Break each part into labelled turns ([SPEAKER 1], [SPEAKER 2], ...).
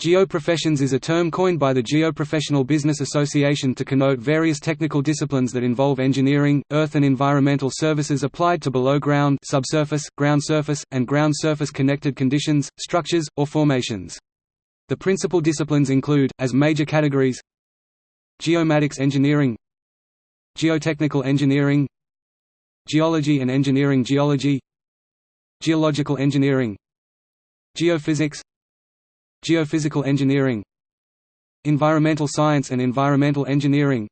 [SPEAKER 1] Geoprofessions is a term coined by the Geoprofessional Business Association to connote various technical disciplines that involve engineering, earth and environmental services applied to below-ground subsurface, ground surface, and ground surface connected conditions, structures, or formations. The principal disciplines include, as major categories Geomatics engineering Geotechnical engineering Geology and engineering Geology Geological engineering Geophysics Geophysical engineering Environmental science and environmental engineering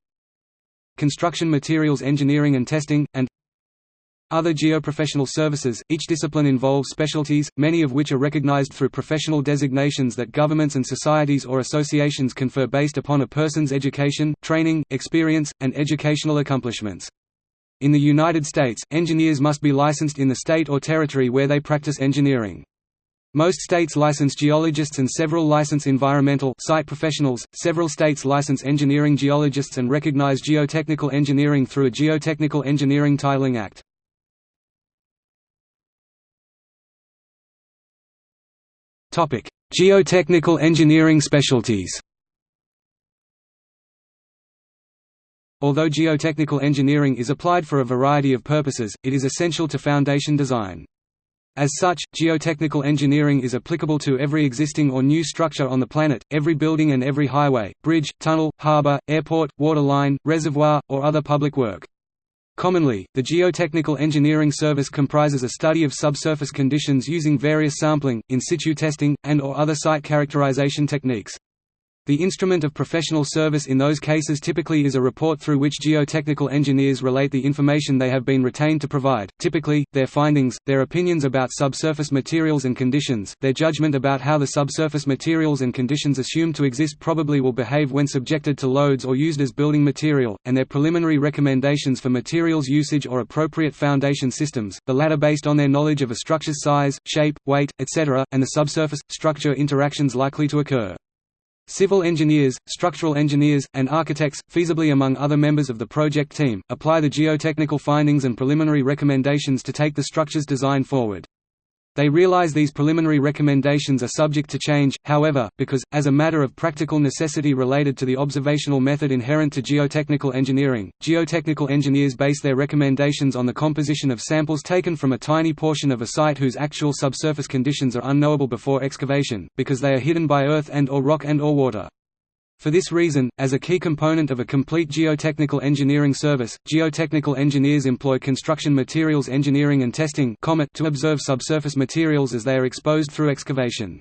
[SPEAKER 1] Construction materials engineering and testing, and other geoprofessional services. Each discipline involves specialties, many of which are recognized through professional designations that governments and societies or associations confer based upon a person's education, training, experience, and educational accomplishments. In the United States, engineers must be licensed in the state or territory where they practice engineering. Most states license geologists and several license environmental site professionals. Several states license engineering geologists and recognize geotechnical engineering through a Geotechnical Engineering Titling Act. Topic: Geotechnical engineering specialties. Although geotechnical engineering is applied for a variety of purposes, it is essential to foundation design. As such, geotechnical engineering is applicable to every existing or new structure on the planet, every building and every highway, bridge, tunnel, harbor, airport, water line, reservoir, or other public work. Commonly, the Geotechnical Engineering Service comprises a study of subsurface conditions using various sampling, in situ testing, and or other site characterization techniques. The instrument of professional service in those cases typically is a report through which geotechnical engineers relate the information they have been retained to provide, typically, their findings, their opinions about subsurface materials and conditions, their judgment about how the subsurface materials and conditions assumed to exist probably will behave when subjected to loads or used as building material, and their preliminary recommendations for materials usage or appropriate foundation systems, the latter based on their knowledge of a structure's size, shape, weight, etc., and the subsurface-structure interactions likely to occur. Civil engineers, structural engineers, and architects, feasibly among other members of the project team, apply the geotechnical findings and preliminary recommendations to take the structure's design forward. They realize these preliminary recommendations are subject to change, however, because, as a matter of practical necessity related to the observational method inherent to geotechnical engineering, geotechnical engineers base their recommendations on the composition of samples taken from a tiny portion of a site whose actual subsurface conditions are unknowable before excavation, because they are hidden by earth and or rock and or water. For this reason, as a key component of a complete geotechnical engineering service, geotechnical engineers employ construction materials engineering and testing to observe subsurface materials as they are exposed through excavation.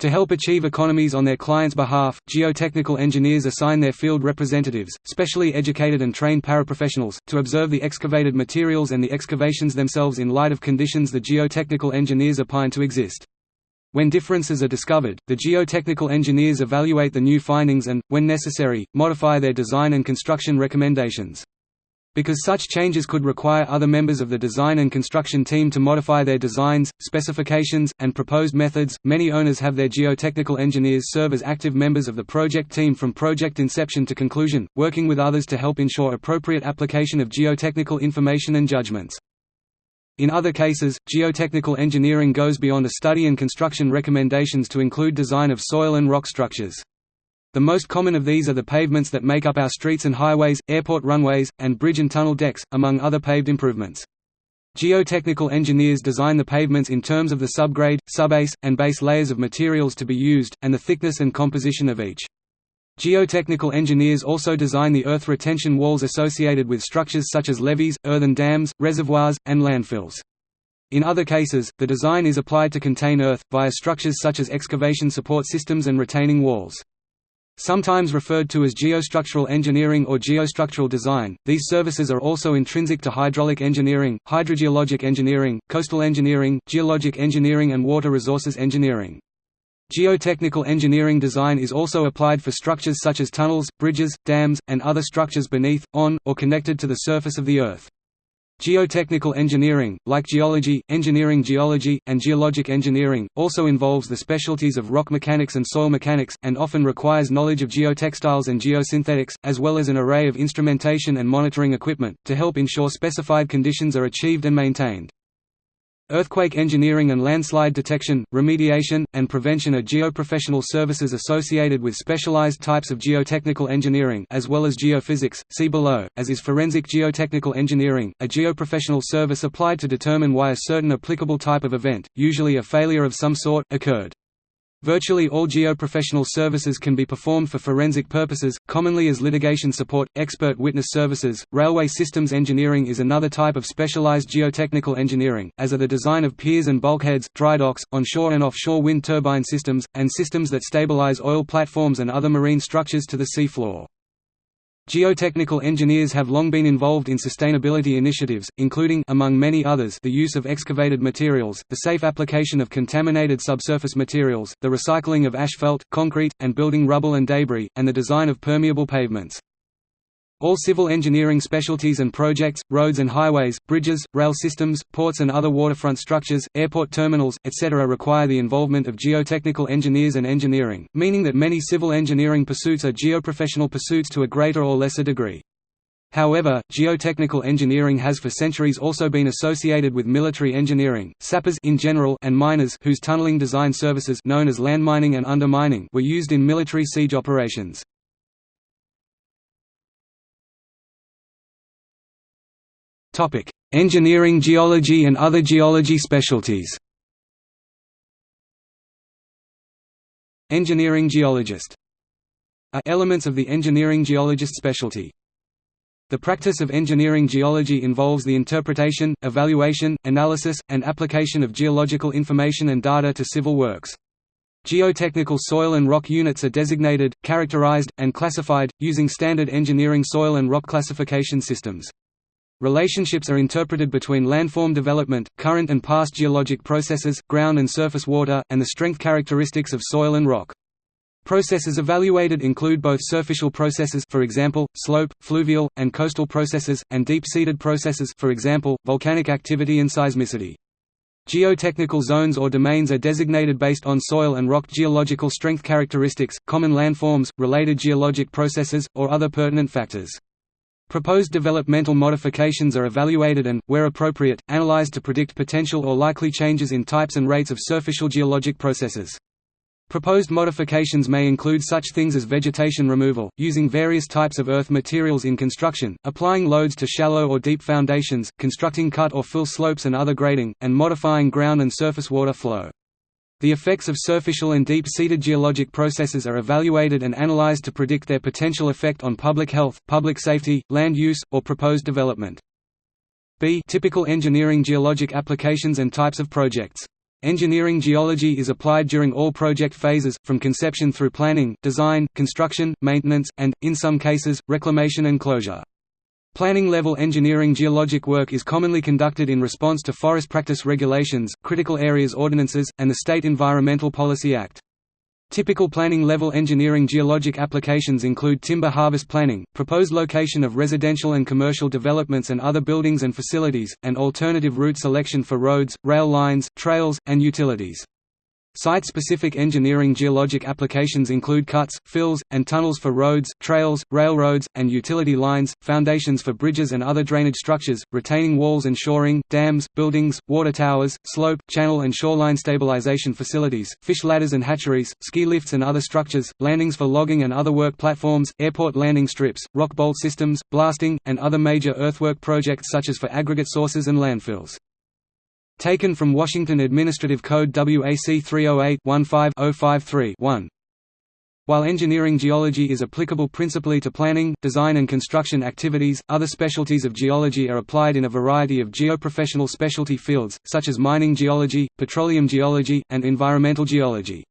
[SPEAKER 1] To help achieve economies on their clients' behalf, geotechnical engineers assign their field representatives, specially educated and trained paraprofessionals, to observe the excavated materials and the excavations themselves in light of conditions the geotechnical engineers opine to exist. When differences are discovered, the geotechnical engineers evaluate the new findings and, when necessary, modify their design and construction recommendations. Because such changes could require other members of the design and construction team to modify their designs, specifications, and proposed methods, many owners have their geotechnical engineers serve as active members of the project team from project inception to conclusion, working with others to help ensure appropriate application of geotechnical information and judgments. In other cases, geotechnical engineering goes beyond a study and construction recommendations to include design of soil and rock structures. The most common of these are the pavements that make up our streets and highways, airport runways, and bridge and tunnel decks, among other paved improvements. Geotechnical engineers design the pavements in terms of the subgrade, subbase, and base layers of materials to be used, and the thickness and composition of each. Geotechnical engineers also design the earth retention walls associated with structures such as levees, earthen dams, reservoirs, and landfills. In other cases, the design is applied to contain earth, via structures such as excavation support systems and retaining walls. Sometimes referred to as geostructural engineering or geostructural design, these services are also intrinsic to hydraulic engineering, hydrogeologic engineering, coastal engineering, geologic engineering and water resources engineering. Geotechnical engineering design is also applied for structures such as tunnels, bridges, dams, and other structures beneath, on, or connected to the surface of the Earth. Geotechnical engineering, like geology, engineering geology, and geologic engineering, also involves the specialties of rock mechanics and soil mechanics, and often requires knowledge of geotextiles and geosynthetics, as well as an array of instrumentation and monitoring equipment, to help ensure specified conditions are achieved and maintained. Earthquake engineering and landslide detection, remediation, and prevention are geoprofessional services associated with specialized types of geotechnical engineering as well as geophysics, see below, as is forensic geotechnical engineering, a geoprofessional service applied to determine why a certain applicable type of event, usually a failure of some sort, occurred. Virtually all geoprofessional services can be performed for forensic purposes, commonly as litigation support, expert witness services. Railway systems engineering is another type of specialized geotechnical engineering, as are the design of piers and bulkheads, dry docks, onshore and offshore wind turbine systems, and systems that stabilize oil platforms and other marine structures to the sea floor. Geotechnical engineers have long been involved in sustainability initiatives, including among many others the use of excavated materials, the safe application of contaminated subsurface materials, the recycling of asphalt, concrete, and building rubble and debris, and the design of permeable pavements. All civil engineering specialties and projects, roads and highways, bridges, rail systems, ports and other waterfront structures, airport terminals, etc. require the involvement of geotechnical engineers and engineering, meaning that many civil engineering pursuits are geoprofessional pursuits to a greater or lesser degree. However, geotechnical engineering has for centuries also been associated with military engineering, sappers in general and miners whose tunneling design services known as landmining and undermining were used in military siege operations. Engineering geology and other geology specialties Engineering geologist are elements of the engineering geologist specialty. The practice of engineering geology involves the interpretation, evaluation, analysis, and application of geological information and data to civil works. Geotechnical soil and rock units are designated, characterized, and classified, using standard engineering soil and rock classification systems. Relationships are interpreted between landform development, current and past geologic processes, ground and surface water, and the strength characteristics of soil and rock. Processes evaluated include both surficial processes for example, slope, fluvial, and coastal processes, and deep-seated processes for example, volcanic activity and seismicity. Geotechnical zones or domains are designated based on soil and rock geological strength characteristics, common landforms, related geologic processes, or other pertinent factors. Proposed developmental modifications are evaluated and, where appropriate, analyzed to predict potential or likely changes in types and rates of surficial geologic processes. Proposed modifications may include such things as vegetation removal, using various types of earth materials in construction, applying loads to shallow or deep foundations, constructing cut or fill slopes and other grading, and modifying ground and surface water flow. The effects of surficial and deep-seated geologic processes are evaluated and analyzed to predict their potential effect on public health, public safety, land use, or proposed development. B typical engineering geologic applications and types of projects. Engineering geology is applied during all project phases, from conception through planning, design, construction, maintenance, and, in some cases, reclamation and closure. Planning-level engineering geologic work is commonly conducted in response to forest practice regulations, critical areas ordinances, and the State Environmental Policy Act. Typical planning-level engineering geologic applications include timber harvest planning, proposed location of residential and commercial developments and other buildings and facilities, and alternative route selection for roads, rail lines, trails, and utilities. Site-specific engineering geologic applications include cuts, fills, and tunnels for roads, trails, railroads, and utility lines, foundations for bridges and other drainage structures, retaining walls and shoring, dams, buildings, water towers, slope, channel and shoreline stabilization facilities, fish ladders and hatcheries, ski lifts and other structures, landings for logging and other work platforms, airport landing strips, rock bolt systems, blasting, and other major earthwork projects such as for aggregate sources and landfills. Taken from Washington Administrative Code WAC 308-15-053-1. While engineering geology is applicable principally to planning, design and construction activities, other specialties of geology are applied in a variety of geoprofessional specialty fields, such as mining geology, petroleum geology, and environmental geology.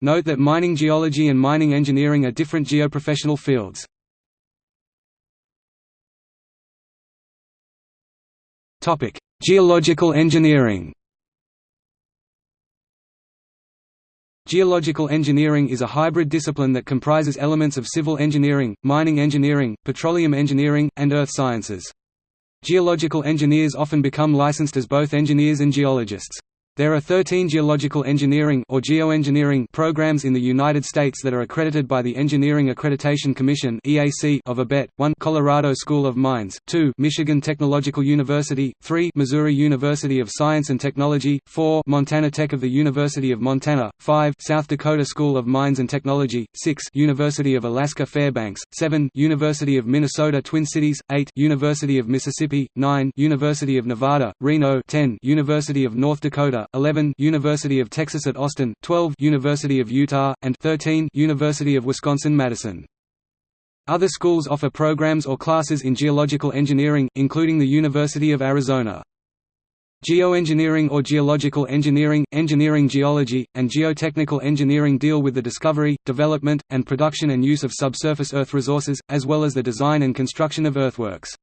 [SPEAKER 1] Note that mining geology and mining engineering are different geoprofessional fields. Geological engineering Geological engineering is a hybrid discipline that comprises elements of civil engineering, mining engineering, petroleum engineering, and earth sciences. Geological engineers often become licensed as both engineers and geologists. There are 13 geological engineering or geoengineering programs in the United States that are accredited by the Engineering Accreditation Commission (EAC) of ABET: 1 Colorado School of Mines, 2 Michigan Technological University, 3 Missouri University of Science and Technology, 4 Montana Tech of the University of Montana, 5 South Dakota School of Mines and Technology, 6 University of Alaska Fairbanks, 7 University of Minnesota Twin Cities, 8 University of Mississippi, 9 University of Nevada, Reno, 10 University of North Dakota 11 University of Texas at Austin, 12 University of Utah, and 13 University of Wisconsin-Madison. Other schools offer programs or classes in geological engineering, including the University of Arizona. Geoengineering or geological engineering, engineering geology, and geotechnical engineering deal with the discovery, development, and production and use of subsurface earth resources, as well as the design and construction of earthworks.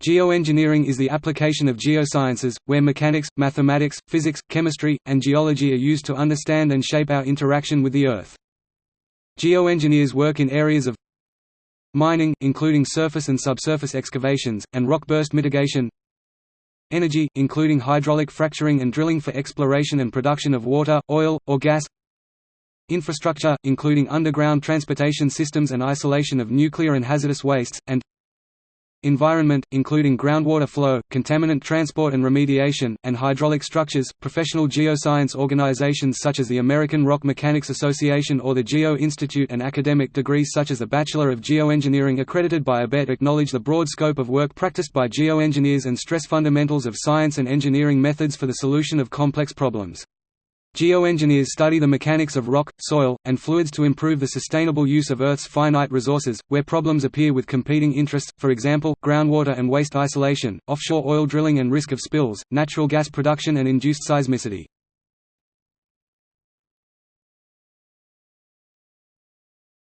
[SPEAKER 1] Geoengineering is the application of geosciences, where mechanics, mathematics, physics, chemistry, and geology are used to understand and shape our interaction with the Earth. Geoengineers work in areas of mining including surface and subsurface excavations, and rock burst mitigation energy, including hydraulic fracturing and drilling for exploration and production of water, oil, or gas infrastructure, including underground transportation systems and isolation of nuclear and hazardous wastes, and environment, including groundwater flow, contaminant transport and remediation, and hydraulic structures. Professional geoscience organizations such as the American Rock Mechanics Association or the Geo Institute and academic degrees such as the Bachelor of Geoengineering accredited by ABET acknowledge the broad scope of work practiced by geoengineers and stress fundamentals of science and engineering methods for the solution of complex problems. Geoengineers study the mechanics of rock, soil, and fluids to improve the sustainable use of Earth's finite resources, where problems appear with competing interests, for example, groundwater and waste isolation, offshore oil drilling and risk of spills, natural gas production and induced seismicity.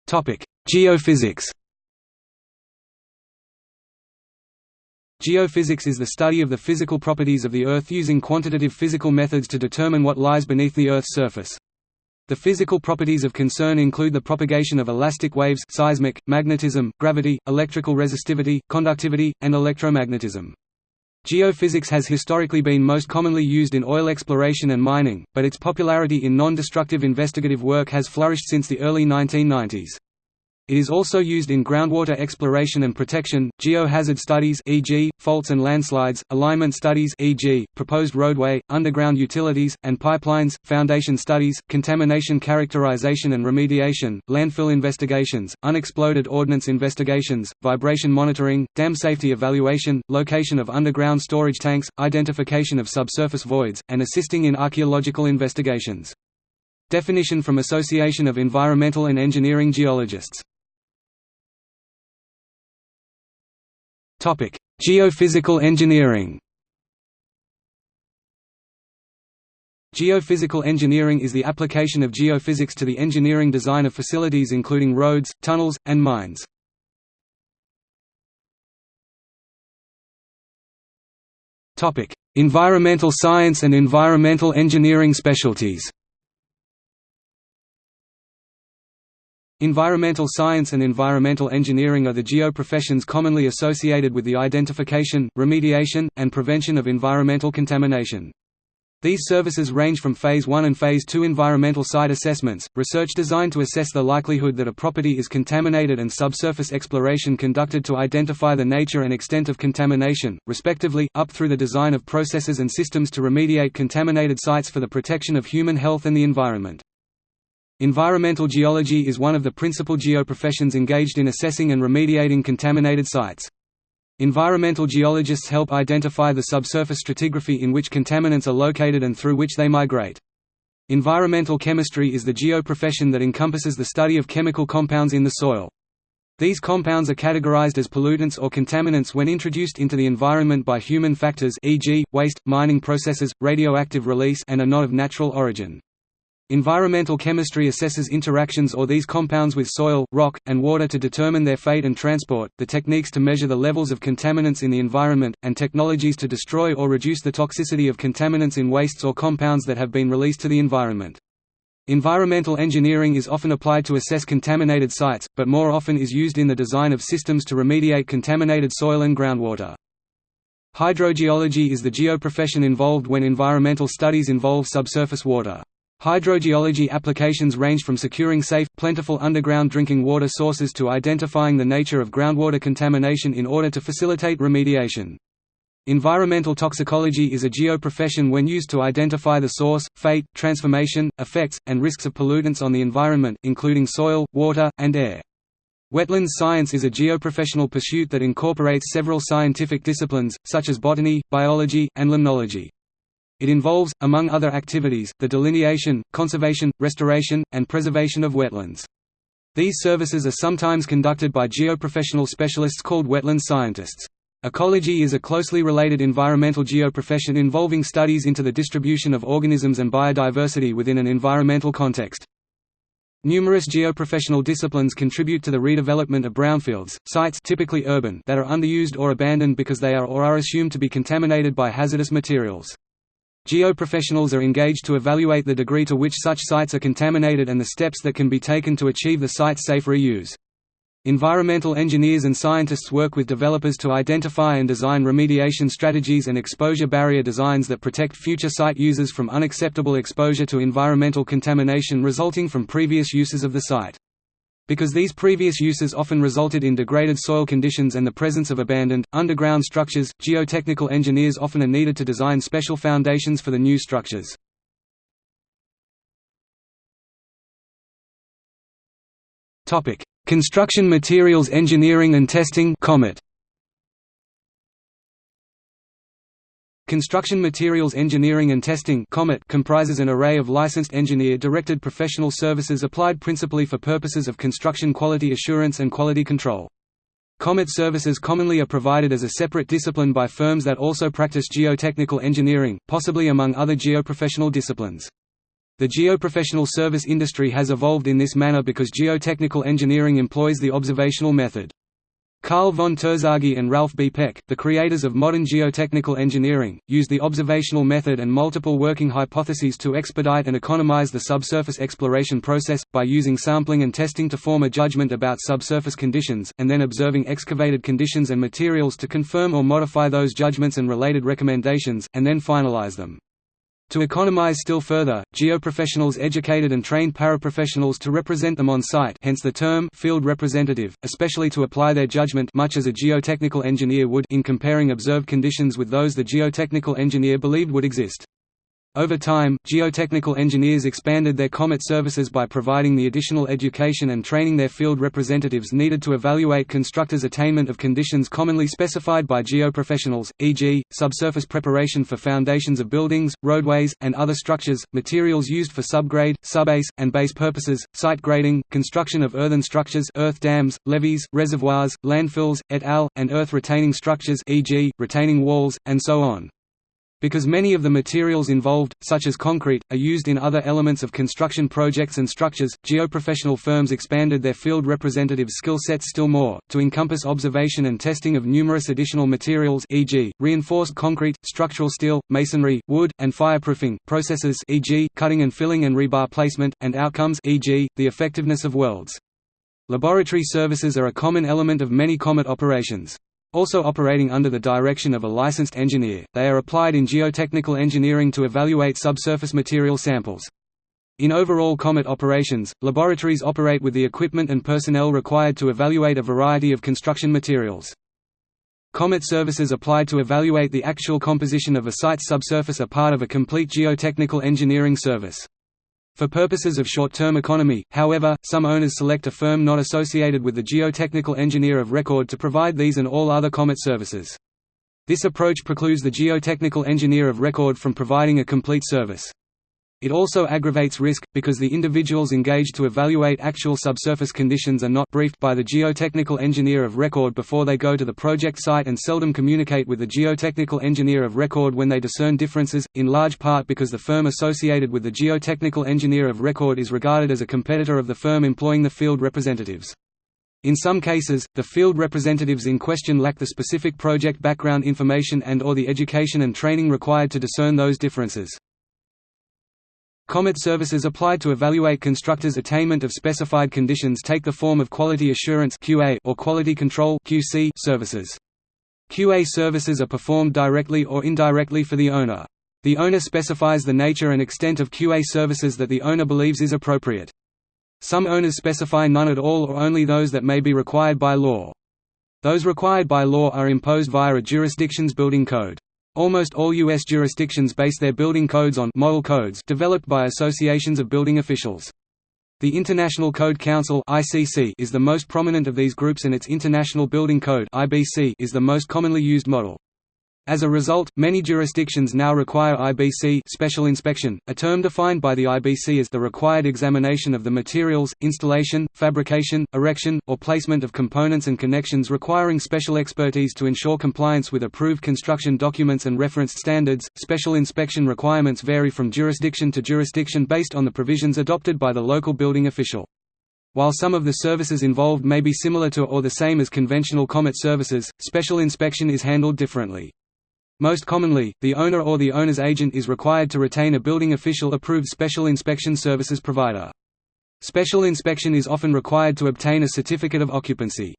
[SPEAKER 1] Geophysics Geophysics is the study of the physical properties of the Earth using quantitative physical methods to determine what lies beneath the Earth's surface. The physical properties of concern include the propagation of elastic waves seismic, magnetism, gravity, electrical resistivity, conductivity, and electromagnetism. Geophysics has historically been most commonly used in oil exploration and mining, but its popularity in non-destructive investigative work has flourished since the early 1990s. It is also used in groundwater exploration and protection, geohazard studies e.g., faults and landslides, alignment studies e.g., proposed roadway, underground utilities, and pipelines, foundation studies, contamination characterization and remediation, landfill investigations, unexploded ordnance investigations, vibration monitoring, dam safety evaluation, location of underground storage tanks, identification of subsurface voids, and assisting in archaeological investigations. Definition from Association of Environmental and Engineering Geologists Topic: Geophysical engineering. Geophysical engineering is the application of geophysics to the engineering design of facilities including roads, tunnels, and mines. Topic: Environmental science and environmental engineering specialties. Environmental science and environmental engineering are the geo-professions commonly associated with the identification, remediation, and prevention of environmental contamination. These services range from Phase 1 and Phase 2 environmental site assessments, research designed to assess the likelihood that a property is contaminated and subsurface exploration conducted to identify the nature and extent of contamination, respectively, up through the design of processes and systems to remediate contaminated sites for the protection of human health and the environment. Environmental geology is one of the principal geoprofessions engaged in assessing and remediating contaminated sites. Environmental geologists help identify the subsurface stratigraphy in which contaminants are located and through which they migrate. Environmental chemistry is the geoprofession that encompasses the study of chemical compounds in the soil. These compounds are categorized as pollutants or contaminants when introduced into the environment by human factors e.g., waste, mining processes, radioactive release and are not of natural origin. Environmental chemistry assesses interactions or these compounds with soil, rock, and water to determine their fate and transport, the techniques to measure the levels of contaminants in the environment, and technologies to destroy or reduce the toxicity of contaminants in wastes or compounds that have been released to the environment. Environmental engineering is often applied to assess contaminated sites, but more often is used in the design of systems to remediate contaminated soil and groundwater. Hydrogeology is the geoprofession involved when environmental studies involve subsurface water. Hydrogeology applications range from securing safe, plentiful underground drinking water sources to identifying the nature of groundwater contamination in order to facilitate remediation. Environmental toxicology is a geoprofession when used to identify the source, fate, transformation, effects, and risks of pollutants on the environment, including soil, water, and air. Wetlands science is a geoprofessional pursuit that incorporates several scientific disciplines, such as botany, biology, and limnology. It involves, among other activities, the delineation, conservation, restoration, and preservation of wetlands. These services are sometimes conducted by geoprofessional specialists called wetland scientists. Ecology is a closely related environmental geoprofession involving studies into the distribution of organisms and biodiversity within an environmental context. Numerous geoprofessional disciplines contribute to the redevelopment of brownfields, sites typically urban that are underused or abandoned because they are or are assumed to be contaminated by hazardous materials. Geoprofessionals are engaged to evaluate the degree to which such sites are contaminated and the steps that can be taken to achieve the site's safe reuse. Environmental engineers and scientists work with developers to identify and design remediation strategies and exposure barrier designs that protect future site users from unacceptable exposure to environmental contamination resulting from previous uses of the site. Because these previous uses often resulted in degraded soil conditions and the presence of abandoned, underground structures, geotechnical engineers often are needed to design special foundations for the new structures. Construction Materials Engineering and Testing COMET. Construction Materials Engineering and Testing comprises an array of licensed engineer-directed professional services applied principally for purposes of construction quality assurance and quality control. COMET services commonly are provided as a separate discipline by firms that also practice geotechnical engineering, possibly among other geoprofessional disciplines. The geoprofessional service industry has evolved in this manner because geotechnical engineering employs the observational method. Karl von Terzaghi and Ralph B. Peck, the creators of modern geotechnical engineering, used the observational method and multiple working hypotheses to expedite and economize the subsurface exploration process, by using sampling and testing to form a judgment about subsurface conditions, and then observing excavated conditions and materials to confirm or modify those judgments and related recommendations, and then finalize them. To economize still further, geoprofessionals educated and trained paraprofessionals to represent them on site hence the term field representative, especially to apply their judgment much as a geotechnical engineer would in comparing observed conditions with those the geotechnical engineer believed would exist. Over time, geotechnical engineers expanded their COMET services by providing the additional education and training their field representatives needed to evaluate constructors' attainment of conditions commonly specified by geoprofessionals, e.g., subsurface preparation for foundations of buildings, roadways, and other structures, materials used for subgrade, subbase, and base purposes, site grading, construction of earthen structures earth dams, levees, reservoirs, landfills, et al., and earth retaining structures e.g., retaining walls, and so on. Because many of the materials involved, such as concrete, are used in other elements of construction projects and structures, geoprofessional firms expanded their field representative skill sets still more, to encompass observation and testing of numerous additional materials e.g., reinforced concrete, structural steel, masonry, wood, and fireproofing, processes e.g., cutting and filling and rebar placement, and outcomes e.g., the effectiveness of welds. Laboratory services are a common element of many COMET operations. Also operating under the direction of a licensed engineer, they are applied in geotechnical engineering to evaluate subsurface material samples. In overall COMET operations, laboratories operate with the equipment and personnel required to evaluate a variety of construction materials. COMET services applied to evaluate the actual composition of a site's subsurface are part of a complete geotechnical engineering service. For purposes of short-term economy, however, some owners select a firm not associated with the geotechnical engineer of record to provide these and all other COMET services. This approach precludes the geotechnical engineer of record from providing a complete service. It also aggravates risk, because the individuals engaged to evaluate actual subsurface conditions are not briefed by the geotechnical engineer of record before they go to the project site and seldom communicate with the geotechnical engineer of record when they discern differences, in large part because the firm associated with the geotechnical engineer of record is regarded as a competitor of the firm employing the field representatives. In some cases, the field representatives in question lack the specific project background information and or the education and training required to discern those differences. COMET services applied to evaluate constructors' attainment of specified conditions take the form of quality assurance (QA) or quality control (QC) services. QA services are performed directly or indirectly for the owner. The owner specifies the nature and extent of QA services that the owner believes is appropriate. Some owners specify none at all or only those that may be required by law. Those required by law are imposed via a jurisdiction's building code. Almost all U.S. jurisdictions base their building codes on model codes developed by associations of building officials. The International Code Council is the most prominent of these groups and its International Building Code is the most commonly used model. As a result, many jurisdictions now require IBC special inspection, a term defined by the IBC as the required examination of the materials, installation, fabrication, erection, or placement of components and connections requiring special expertise to ensure compliance with approved construction documents and referenced standards. Special inspection requirements vary from jurisdiction to jurisdiction based on the provisions adopted by the local building official. While some of the services involved may be similar to or the same as conventional COMET services, special inspection is handled differently. Most commonly, the owner or the owner's agent is required to retain a building official-approved special inspection services provider. Special inspection is often required to obtain a certificate of occupancy.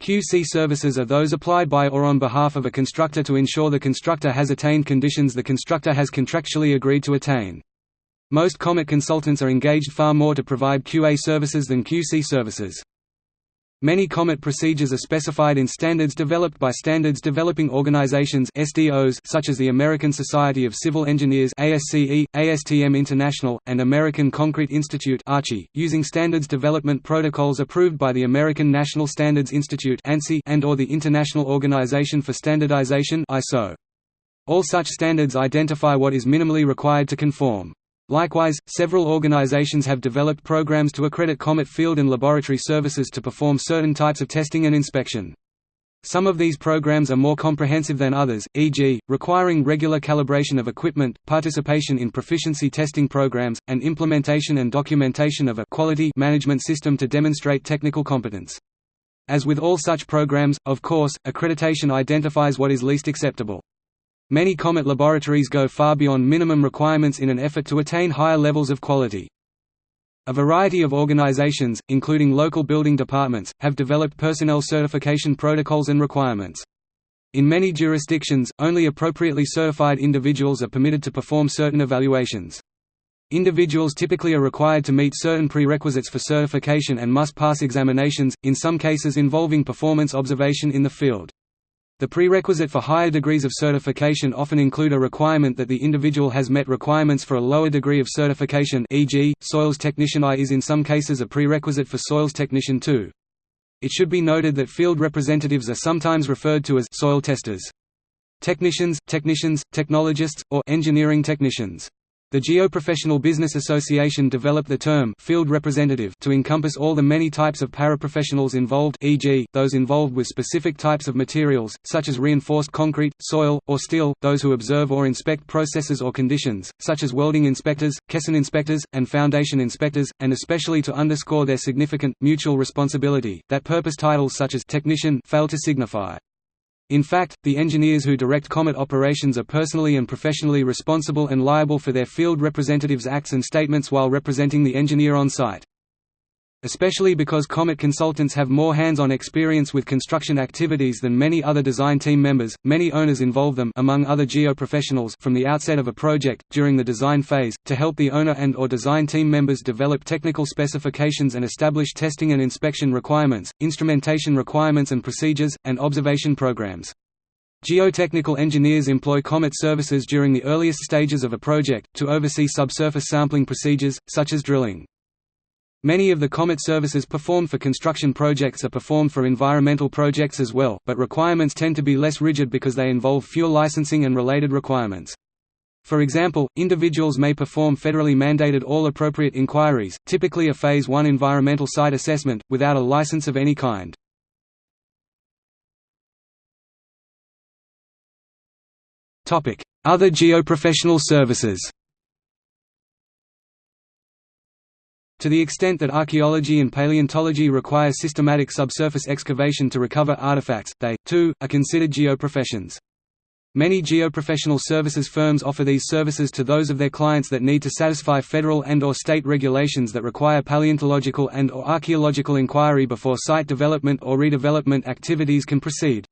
[SPEAKER 1] QC services are those applied by or on behalf of a constructor to ensure the constructor has attained conditions the constructor has contractually agreed to attain. Most COMET consultants are engaged far more to provide QA services than QC services. Many COMET procedures are specified in standards developed by standards developing organizations SDOs such as the American Society of Civil Engineers ASCE, ASTM International, and American Concrete Institute ACI, using standards development protocols approved by the American National Standards Institute ANSI and or the International Organization for Standardization ISO. All such standards identify what is minimally required to conform. Likewise, several organizations have developed programs to accredit COMET field and laboratory services to perform certain types of testing and inspection. Some of these programs are more comprehensive than others, e.g., requiring regular calibration of equipment, participation in proficiency testing programs, and implementation and documentation of a quality management system to demonstrate technical competence. As with all such programs, of course, accreditation identifies what is least acceptable. Many COMET laboratories go far beyond minimum requirements in an effort to attain higher levels of quality. A variety of organizations, including local building departments, have developed personnel certification protocols and requirements. In many jurisdictions, only appropriately certified individuals are permitted to perform certain evaluations. Individuals typically are required to meet certain prerequisites for certification and must pass examinations, in some cases involving performance observation in the field. The prerequisite for higher degrees of certification often include a requirement that the individual has met requirements for a lower degree of certification e.g., Soils Technician I is in some cases a prerequisite for Soils Technician II. It should be noted that field representatives are sometimes referred to as soil testers. Technicians, technicians, technologists, or engineering technicians. The Geoprofessional Business Association developed the term field representative to encompass all the many types of paraprofessionals involved e.g., those involved with specific types of materials, such as reinforced concrete, soil, or steel, those who observe or inspect processes or conditions, such as welding inspectors, caisson inspectors, and foundation inspectors, and especially to underscore their significant, mutual responsibility, that purpose titles such as technician fail to signify. In fact, the engineers who direct COMET operations are personally and professionally responsible and liable for their field representatives' acts and statements while representing the engineer on site. Especially because COMET consultants have more hands-on experience with construction activities than many other design team members, many owners involve them among other geo-professionals from the outset of a project, during the design phase, to help the owner and or design team members develop technical specifications and establish testing and inspection requirements, instrumentation requirements and procedures, and observation programs. Geotechnical engineers employ COMET services during the earliest stages of a project, to oversee subsurface sampling procedures, such as drilling. Many of the COMET services performed for construction projects are performed for environmental projects as well, but requirements tend to be less rigid because they involve fewer licensing and related requirements. For example, individuals may perform federally mandated all appropriate inquiries, typically a Phase 1 environmental site assessment, without a license of any kind. Other geoprofessional services To the extent that archaeology and paleontology require systematic subsurface excavation to recover artifacts, they, too, are considered geoprofessions. Many geoprofessional services firms offer these services to those of their clients that need to satisfy federal and or state regulations that require paleontological and or archaeological inquiry before site development or redevelopment activities can proceed.